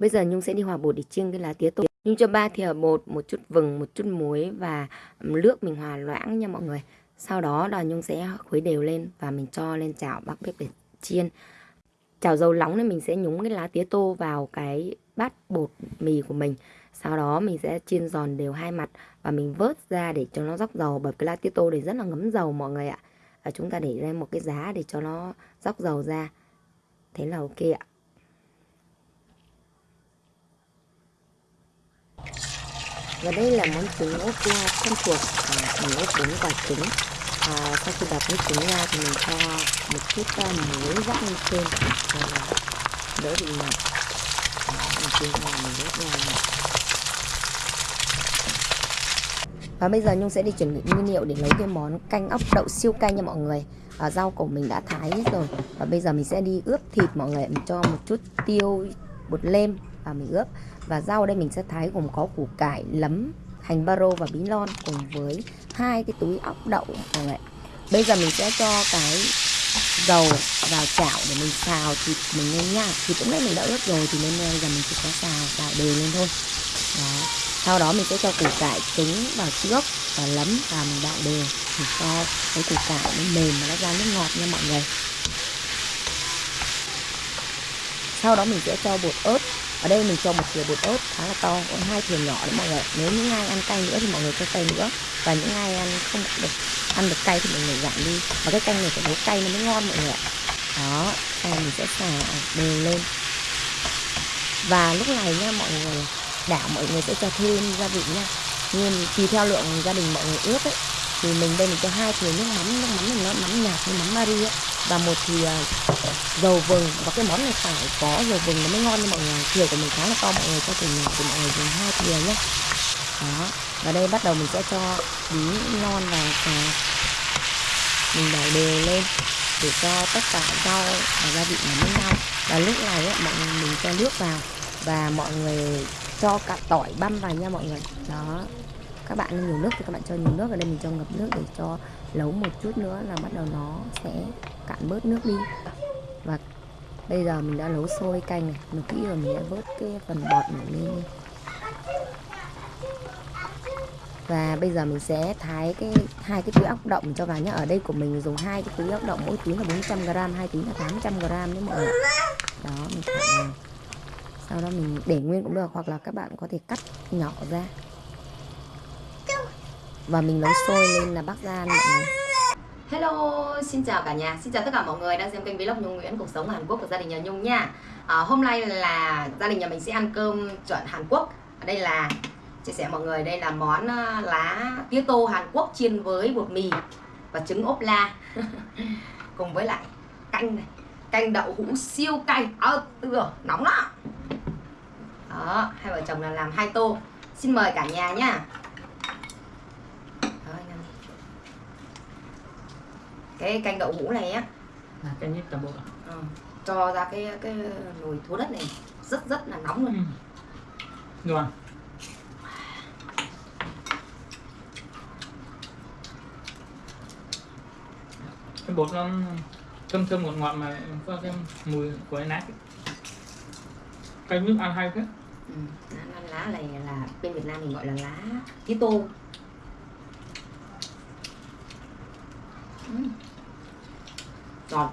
Bây giờ Nhung sẽ đi hòa bột để chiên cái lá tía tô. Nhung cho 3 thìa bột, một chút vừng, một chút muối và nước mình hòa loãng nha mọi người. Sau đó là Nhung sẽ khuấy đều lên và mình cho lên chảo bắc bếp để chiên. Chảo dầu nóng nên mình sẽ nhúng cái lá tía tô vào cái bát bột mì của mình. Sau đó mình sẽ chiên giòn đều hai mặt và mình vớt ra để cho nó róc dầu bởi cái lá tía tô để rất là ngấm dầu mọi người ạ. Và chúng ta để lên một cái giá để cho nó róc dầu ra. Thế là ok ạ. Và đây là món trứng ốp la thân thuộc à, mình ốp bốn quả trứng. À, sau khi đập nước trứng ra thì mình cho một chút uh, muối rắc lên trên để đỡ bị mặn. Mình chiên ra mình ốp ra và bây giờ Nhung sẽ đi chuẩn bị nguyên liệu để lấy cái món canh ốc đậu siêu cay nha mọi người. À, rau của mình đã thái hết rồi. Và bây giờ mình sẽ đi ướp thịt mọi người mình cho một chút tiêu bột lem và mình ướp. Và rau đây mình sẽ thái gồm có củ cải, lấm, hành baro và bí lon cùng với hai cái túi ốc đậu. Mọi người bây giờ mình sẽ cho cái dầu vào chảo để mình xào thịt mình lên nha. Thịt lúc nãy mình đã ướp rồi thì nên bây giờ mình chỉ có xào xào đều lên thôi. Đó sau đó mình sẽ cho củ cải trứng vào trước và lấm và mình đảo đều. Thì cho cái củ cải nó mềm và nó ra nước ngọt nha mọi người. Sau đó mình sẽ cho bột ớt ở đây mình cho một thìa bột ớt khá là to còn hai thìa nhỏ đấy mọi người nếu những ai ăn cay nữa thì mọi người cho cay nữa. Và những ai ăn không được, ăn được cay thì mọi người giảm đi. Và cái canh này phải nấu cay nó mới ngon mọi người ạ. Đó, canh mình sẽ xào đều lên. Và lúc này nha mọi người, đảo mọi người sẽ cho thêm gia vị nha. Nhưng tùy theo lượng gia đình mọi người ướp ấy thì mình đây mình cho hai thìa nước mắm nước mắm mình nó mắm nhạt như mắm mari ấy. Và một thìa à, dầu vừng. Và cái món này phải có dầu vừng nó mới ngon nha mọi người. Thìa của mình khá là to mọi người cho thìa nhỏ thì mọi người dùng hai thìa nhé đó. Và đây bắt đầu mình sẽ cho bí non và cà mình đảo đều lên để cho tất cả rau và gia vị nó với nhau và lúc này ấy, mọi người mình cho nước vào và mọi người cho cả tỏi băm vào nha mọi người. Đó các bạn nhiều nước thì các bạn cho nhiều nước ở đây mình cho ngập nước để cho nấu một chút nữa là bắt đầu nó sẽ cạn bớt nước đi. Và bây giờ mình đã nấu sôi canh này, mình kỹ rồi mình đã vớt cái phần bọt này lên và bây giờ mình sẽ thái cái, hai cái túi ốc động cho vào nhé ở đây của mình dùng hai cái túi ốc động mỗi túi là 400 g hai túi là 800 g đấy mọi người. Đó, mình thả vào. Sau đó mình để nguyên cũng được, hoặc là các bạn có thể cắt nhỏ ra và mình nấu sôi lên là bắc ra mọi người Hello, xin chào cả nhà, xin chào tất cả mọi người đang xem kênh vlog Nhung Nguyễn cuộc sống Hàn Quốc của gia đình nhà Nhung nha. À, Hôm nay là gia đình nhà mình sẽ ăn cơm chuẩn Hàn Quốc. Ở đây là, chia sẻ mọi người, đây là món à, lá tía tô Hàn Quốc chiên với bột mì và trứng ốp la. Cùng với lại canh này, canh đậu hũ siêu cay. Ờ, à, rồi, nóng đó Đó, hai vợ chồng là làm hai tô. Xin mời cả nhà nha. Cái canh đậu hũ này á là canh nhất toàn bộ ừ. cho ra cái cái nồi thố đất này rất rất là nóng luôn ừ. ngon cái bột nó thơm thơm ngọt ngọt mà có cái mùi của cái nát canh nước ăn hay thế ừ. lá này là bên Việt Nam mình gọi là lá tía tô giòn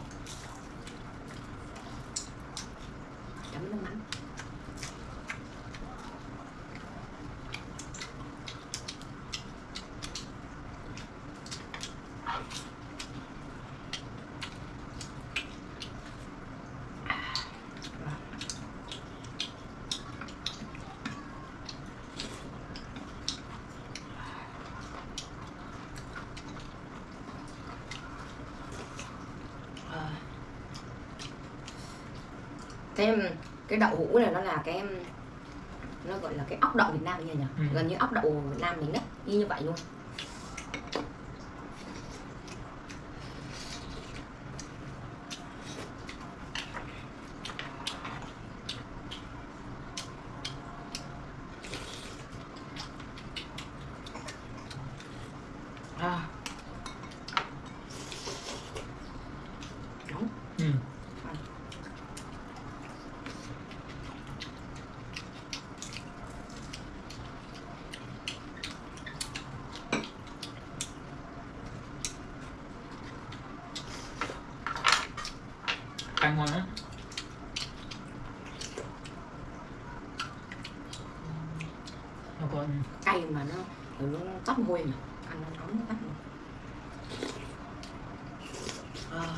chấm nước mắm. Cái cái đậu hũ này nó là cái nó gọi là cái ốc đậu Việt Nam nhỉ nhỉ ừ. gần như ốc đậu Việt Nam mình đấy y như vậy luôn à. canh ngon lắm nó còn cay mà nó nó tắt môi mà ăn nó nóng nó tắt môi à.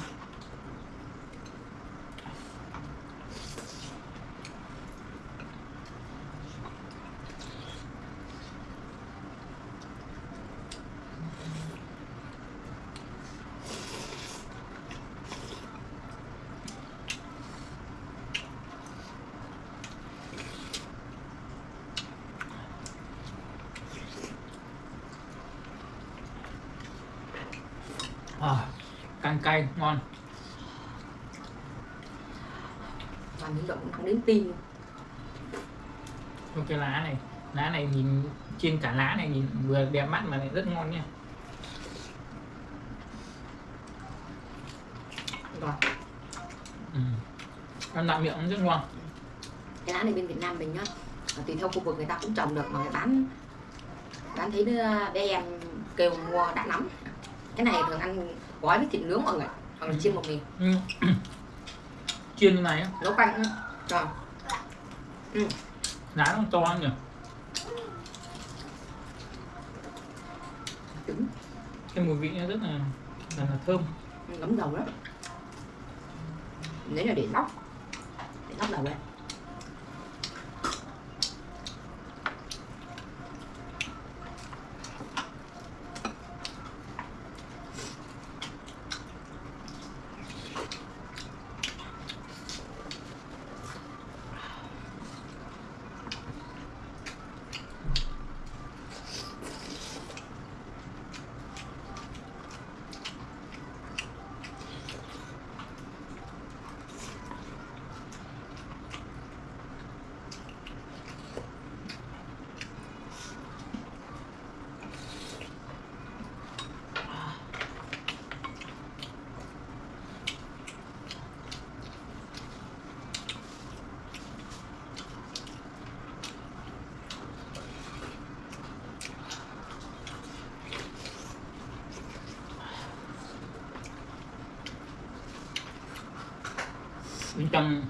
À, canh cay ngon. Mà những động nó đến tim. Cái lá này lá này nhìn trên cả lá này nhìn vừa đẹp mắt mà lại rất ngon nha. Rồi ừ. ăn lại miệng cũng rất ngon. Cái lá này bên Việt Nam mình nhá ờ, tùy theo khu vực người ta cũng trồng được mà người bán bán thấy đứa bé em kêu mua đã nắm cái này thường ăn gói với thịt nướng mọi người hoặc là chiên một miếng ừ. chiên như này á. Nấu canh rồi. Lá nó to nhỉ? Cái mùi vị nó rất là là, là thơm. Ngấm dầu đó nếu là để lóc để lóc dầu lên bên trong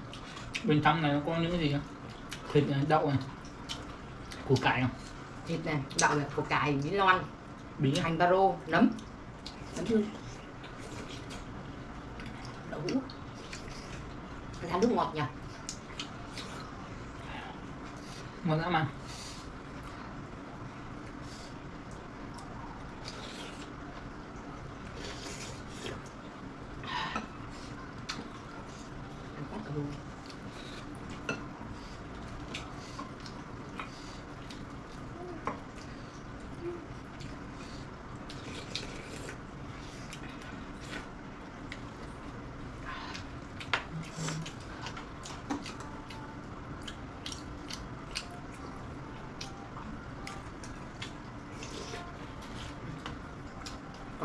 bên trong này nó có những cái gì không? Thịt này, đậu này củ cải không? Thịt này đậu này củ cải bí lon bí à? hành baro nấm. Nấm hương. Đậu hũ. Là nước ngọt nhỉ? Ngon dã man ăn quá cà rô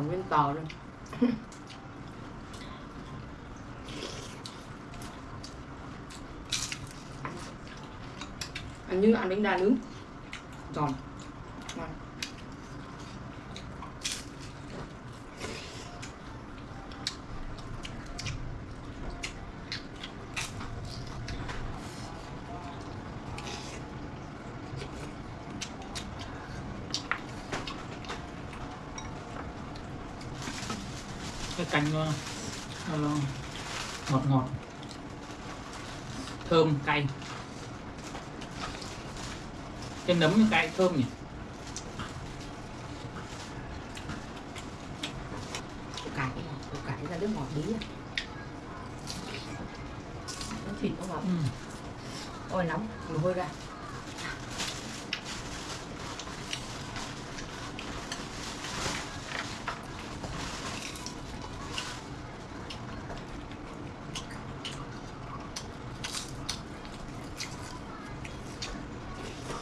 còn nguyên tò luôn ăn như ăn bánh đa nướng. Giòn. Ngon. Canh nó, nó ngọt ngọt. Thơm cay. Cái nấm cay thơm nhỉ? Cải cải ra nước ngọt bí à nó thịt nó ngọt. Ừ. ôi nóng mồ hôi ra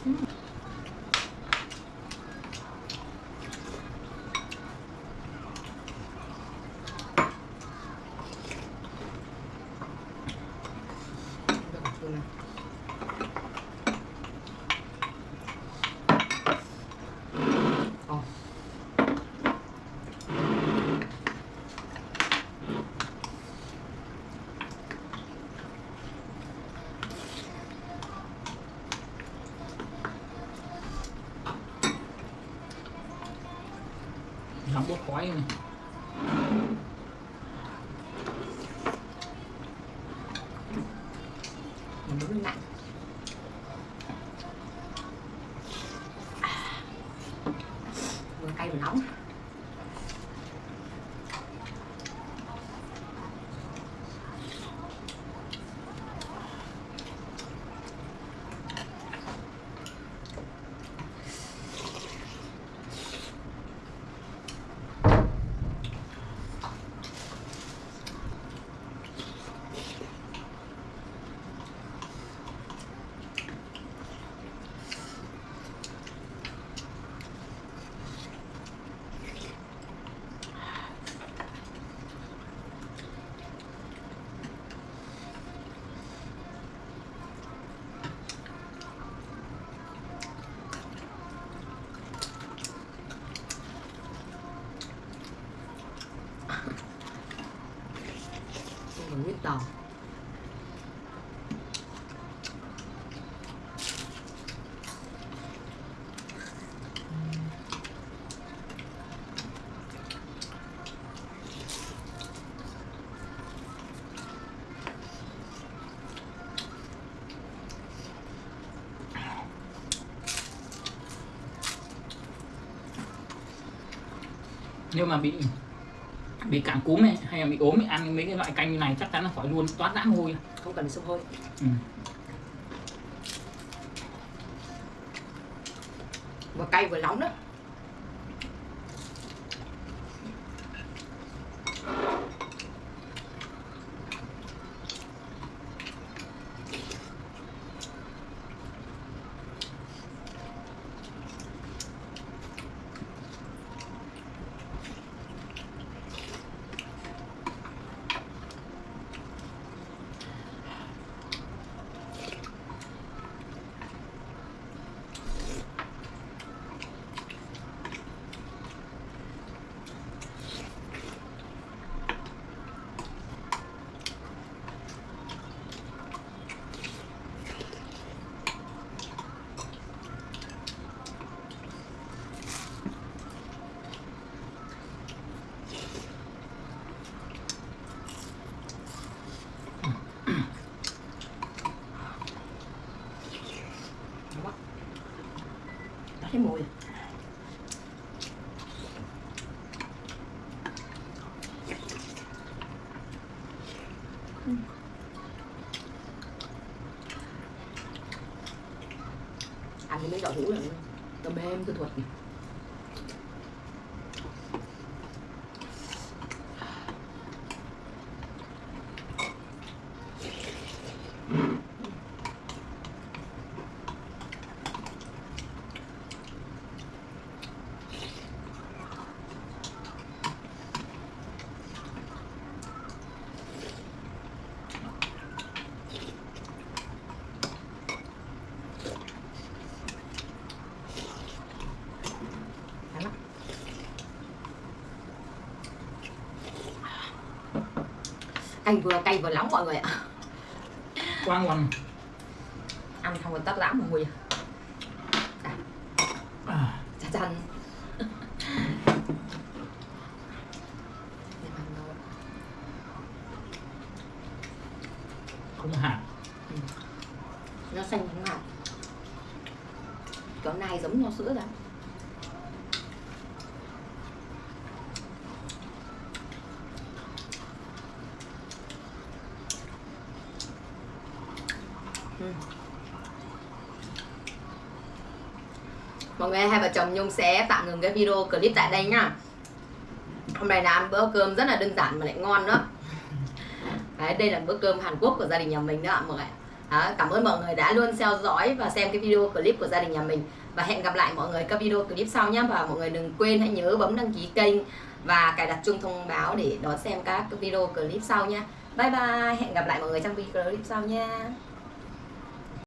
Được Không. Nếu mà bị bị cảm cúm này hay là bị ốm thì ăn mấy cái loại canh như này chắc chắn là khỏi luôn toát rã môi. Không cần sông hôi ừ. vừa cay vừa nóng đó Nóng quá. Đã thấy mùi rồi. ăn cái mấy đậu hũ là tôm mềm tôi thuật này. Ngon lắm. Canh vừa cay vừa nóng mọi người ạ. Quá ngon Ăn xong rồi tắt lãng mùi à, Chà chăn không hạt. Nó xanh không hạt Kiểu này giống nho sữa lắm Mọi người hai vợ chồng Nhung sẽ tạm ngừng cái video clip tại đây nhá. Hôm nay là ăn bữa cơm rất là đơn giản mà lại ngon nữa Đấy, đây là bữa cơm Hàn Quốc của gia đình nhà mình đó ạ mọi người đó, Cảm ơn mọi người đã luôn theo dõi và xem cái video clip của gia đình nhà mình. Và hẹn gặp lại mọi người các video clip sau nhé Và mọi người đừng quên hãy nhớ bấm đăng ký kênh Và cài đặt chuông thông báo để đón xem các video clip sau nha Bye bye, hẹn gặp lại mọi người trong video clip sau nha